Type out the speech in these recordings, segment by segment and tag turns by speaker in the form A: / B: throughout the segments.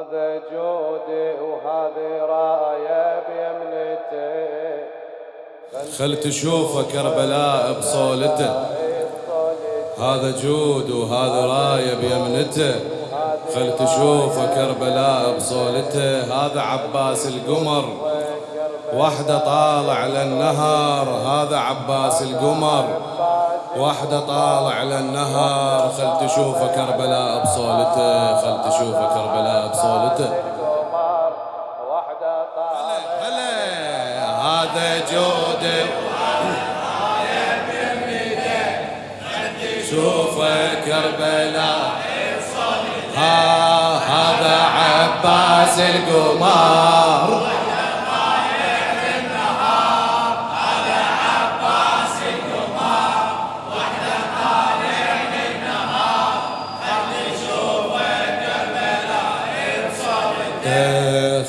A: هذا جودي وهذه راية بيمنته
B: خل تشوفه كربلاء بصولته هذا جود وهذا راية بيمنته خل تشوفه كربلاء بصولته هذا عباس القمر. وحده طالع للنهر. هذا عباس القمر. وحده طالع للنهر خل تشوفه كربلاء بصولته خل تشوفه كربلاء بصولته. هلا هلا هذا جودة. شوفه كربلاء. ها هذا عباس القمر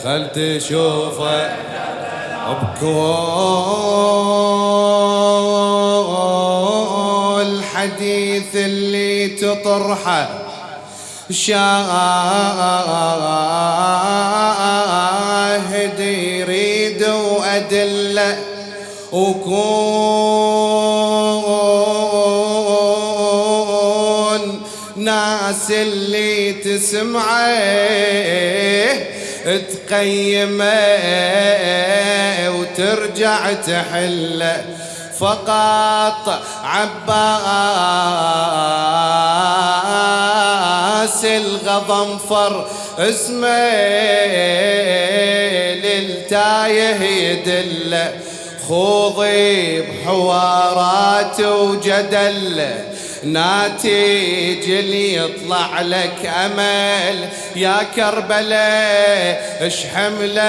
B: خل تشوفه بكل حديث اللي تطرحه. شاهد يريد وأدلة وكون ناس اللي تسمعه تقيمه وترجع تحله فقط عباس الغضنفر اسمه للتايه يدله خوضي بحوارات وجدله ناتج اللي يطلع لك أمل يا كربلاء اش حملت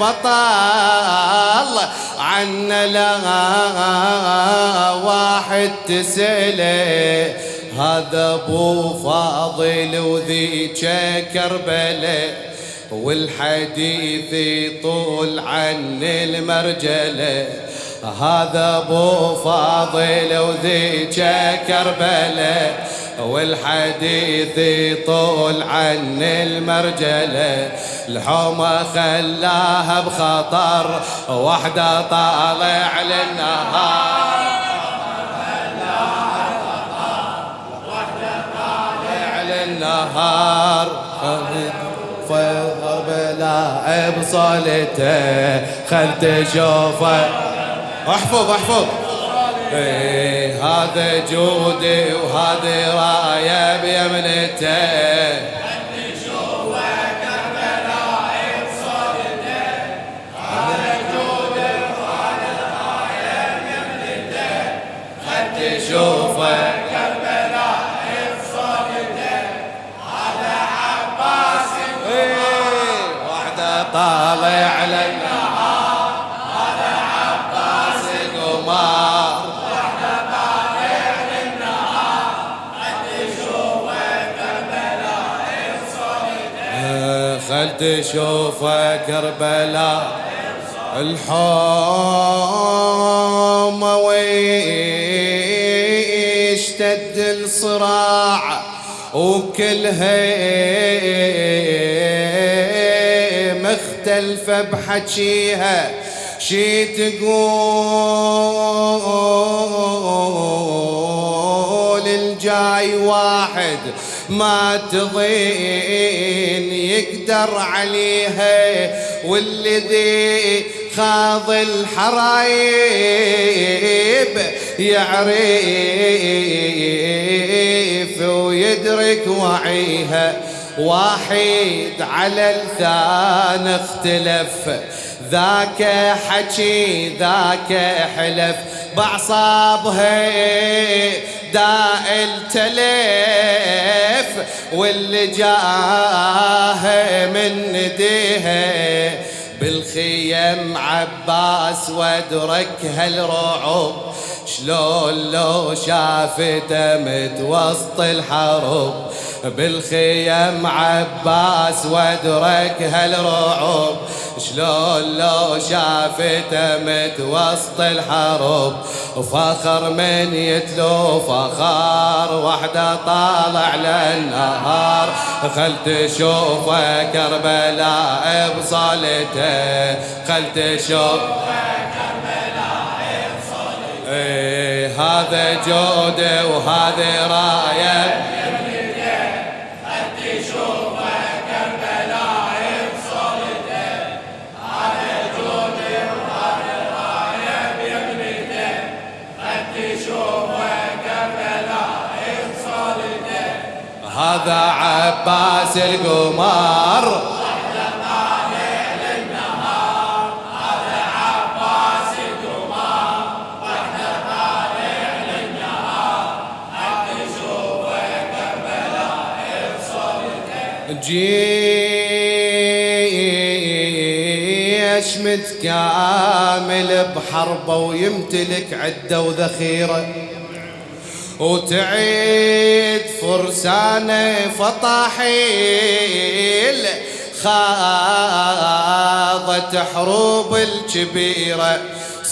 B: بطل؟ عنا لا واحد تسأله هذا أبو فاضل وذيك كربلاء والحديث يطول عن المرجلة. هذا أبو فاضل وذيك كربلاء والحديث يطول عن المرجلة. الحومة خلاها بخطر وحدة طالع للنهار. للنهار. فيظهر بلا بصلته خل تشوفه احفظ احفظ. إيه هذا جودي وهذه راية بيمنته شوفه هذا عباس وحده طالع لنا تشوف كربلاء الحوم ويشتد الصراع وكلها مختلفة بحكيها. شي تقول الجاي واحد ما تضين يقدر عليها والذي خاض الحرايب يعرف ويدرك وعيها. واحد على الثان اختلف ذاك حكي ذاك حلف. بعصابها داء التلف واللي جاه من نديها بالخيم عباس وادرك هالرعب شلون لو شافته متوسط الحرب بالخيم عباس وادرك هالرعب؟ شلون لو شافته متوسط الحرب وفخر من يتلو فخار وحده طالع للنهار. خل تشوفه كربلاء بصلته خل تشوفه هذا جوده وهذا راية. هذا عباس القمر. جيش متكامل بحربه ويمتلك عدة وذخيرة. وتعيد فرسانه فطاحيل خاضت حروب الكبيره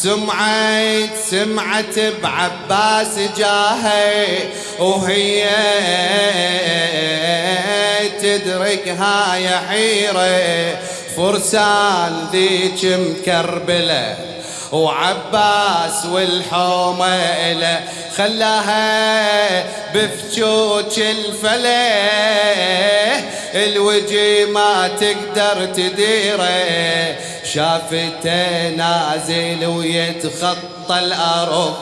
B: سمعت سمعت بعباس جاهي وهي تدرك هاي حيرة. فرسان ذيك مكربلة وعباس والحومة إله خلاها بفجوج الفلة. الوجي ما تقدر تديره شافته نازل ويتخطى الأرض.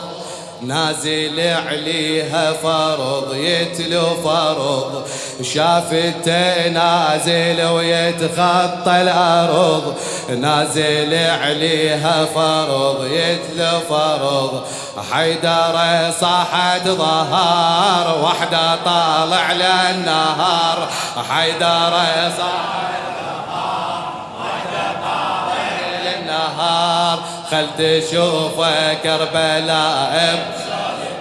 B: نازل عليها فرض يتلو فرض. شافته نازل ويتخطى الأرض. نازل عليها فرض يتلو فرض. حيدر صاحت ظهر وحده طالع للنهار. حيدر صاحت خل تشوفه كربلاء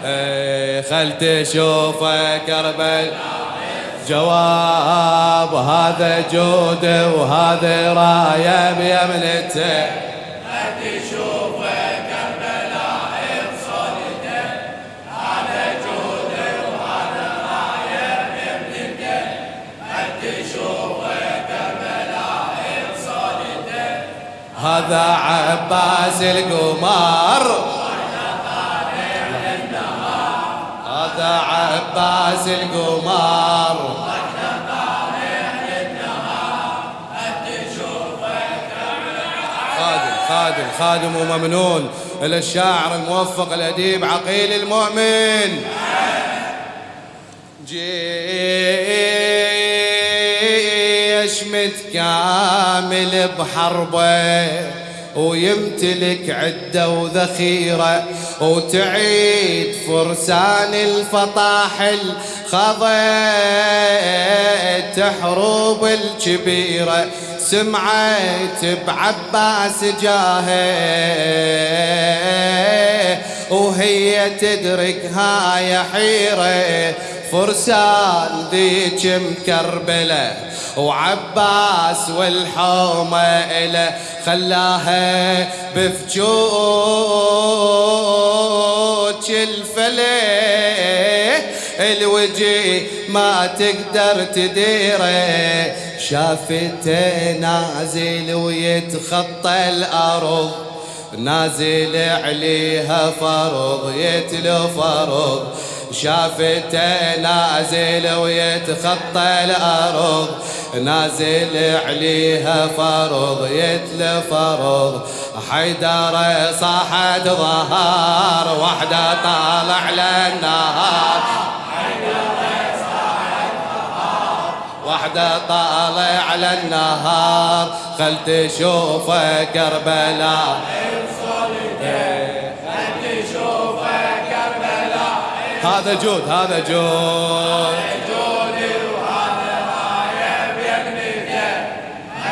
B: إيه، خل تشوفه كربلاء جواب هذا جوده وهذا راية بيمنته هذا عباس القمر هذا عباس القمر خادم خادم خادم وممنون. إلى الشاعر الموفق الأديب عقيل المؤمن. جيش متكامل بحربة ويمتلك عدة وذخيرة وتعيد فرسان الفطاحل خضت حروب الكبيرة. سمعت بعباس جاهه وهي تدرك هاي حيرة. فرسان ذيك مكربلة وعباس والحومة إله خلاها بفجوج الفلي الوجي ما تقدر تديره شافته نازل ويتخطى الأرض. نازل عليها فرض يتلو فرض. شافته نازل ويتخطى الأرض. نازل عليها فرض يتل فرض. حيدر صاحت ظهر وحدة طالع للنهار. وحدة طالع على النهار خل تشوفه كربلاء. هذا جود هذا جود. جودي وهذا رايب يبنيته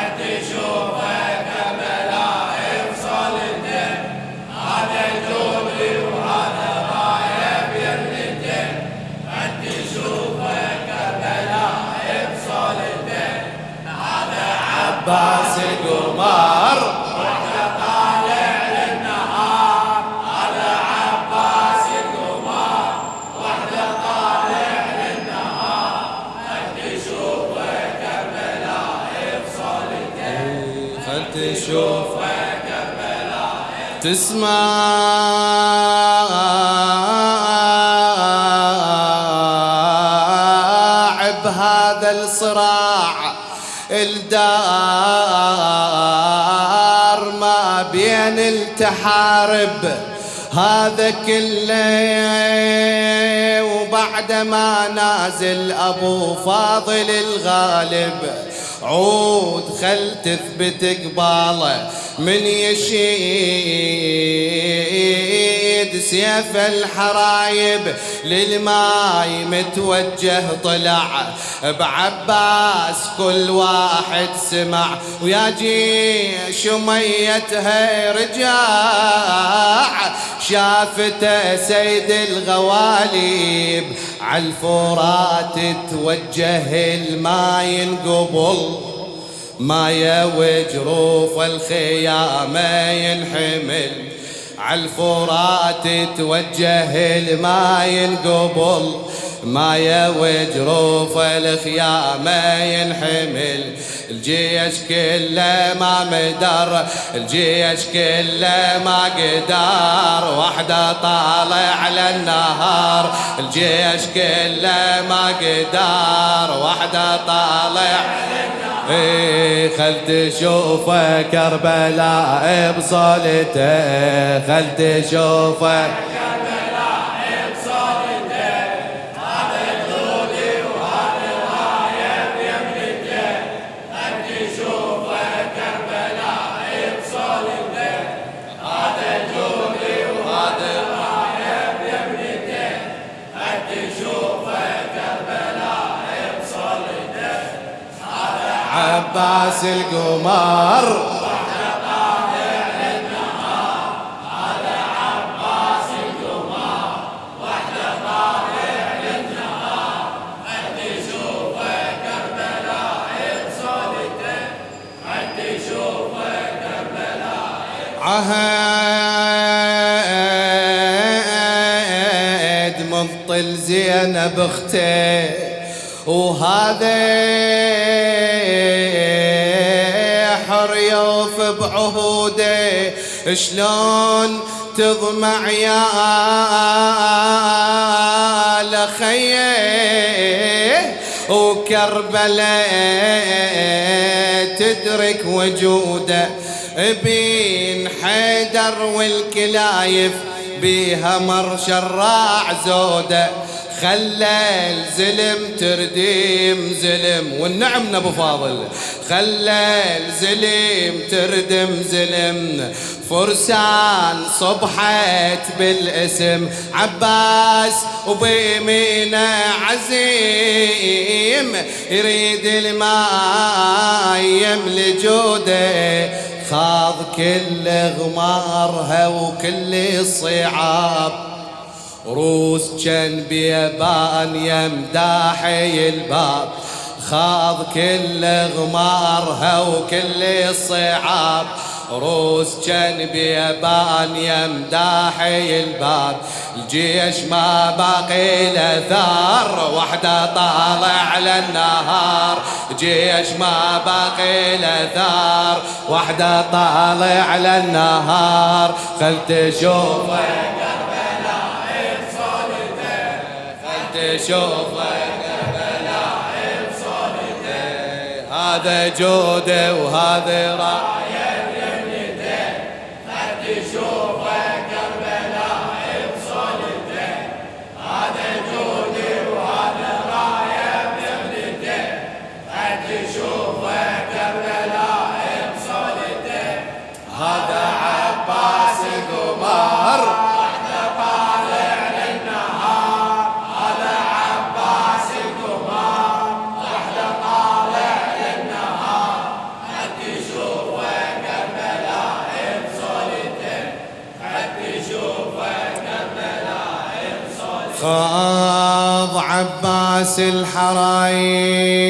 B: انت شوفه كملاهي وصلته هذا جودي وهذا رايب يبنيته انت شوفه كملاهي وصلته هذا عباس تشوف تسمع بهذا الصراع الدار ما بين التحارب. هذا كله وبعد ما نازل أبو فاضل الغالب. عود خل تثبت قباله من يشيد سيف الحرايب للماي متوجه طلع. بعباس كل واحد سمع. ويا جيش ميتها رجاع شافته سيد الغواليب. عالفورات توجه الماء ينقبل ما وجروف الخيامة ينحمل. عالفرات توجه الماء ينقبل. ما وجروف الخيامة ينحمل. الجيش كله ما مدر الجيش كله ما قدر. وحده طالع على النهار الجيش كله ما قدر. وحده طالع إيه خل تشوفه كربلاء بصلته خل تشوفه عباس القمر. عهد مبطل زينب اخته وهذا يوف بعهوده شلون تضمع يا لخيه؟ وكربلاء تدرك وجوده بين حيدر والكلايف بيها مر شراع زوده. خلى الزلم تردم زلم والنعم ابو فاضل. خلى الزلم تردم زلم. فرسان صبحت بالاسم عباس وبيمينه عزيم يريد الماء يملي جوده خاض كل غمارها وكل الصعاب. روس كان بيبان يمداحي الباب. خاض كل غمارها وكل الصعاب روس كان بيبان يمداحي الباب. الجيش ما باقي له ثار وحده طالع على النهار. جيش ما باقي له ثار وحده طالع على النهار خل تشوفك بلاعب صولته هذا جوده وهذا رايه عباس الحرايب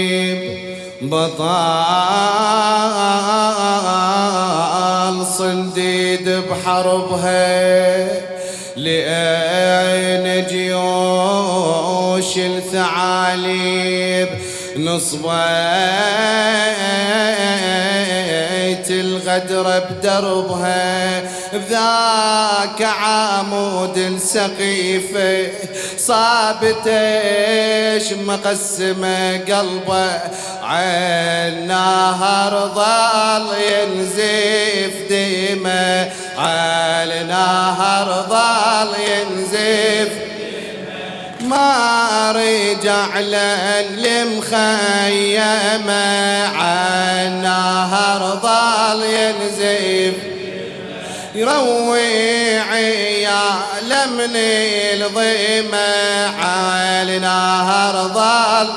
B: بطال صنديد بحربها لأين جيوش الثعاليب. نصبيت الغدر بدربها. بذاك عمود السقيفة صابتش مقسمة قلبه عين نهر ظل ينزف عين نهر ظل ينزف ما رجع للمخيمة. عن نهر ظل ينزف يروي عيال من الضيمة على نهر ظل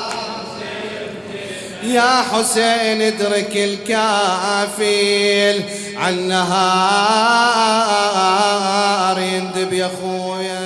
B: يا حسين ادرك الكافيل عن نهار يندب يا خويا